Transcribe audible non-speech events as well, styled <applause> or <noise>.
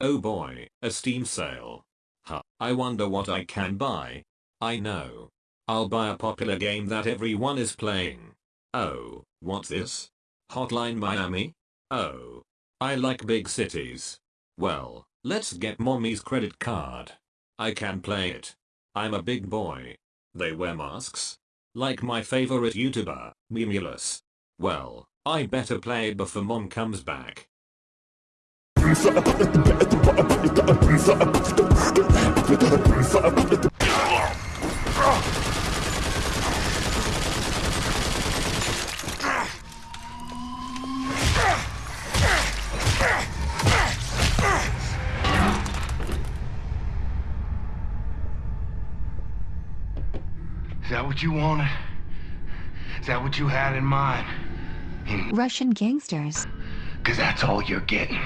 Oh boy, a Steam sale. Huh, I wonder what I can buy. I know. I'll buy a popular game that everyone is playing. Oh, what's this? Hotline Miami? Oh. I like big cities. Well, let's get mommy's credit card. I can play it. I'm a big boy. They wear masks? Like my favorite YouTuber, Memulus. Well, I better play it before mom comes back. <laughs> Is that what you wanted? Is that what you had in mind? Russian gangsters. Cause that's all you're getting.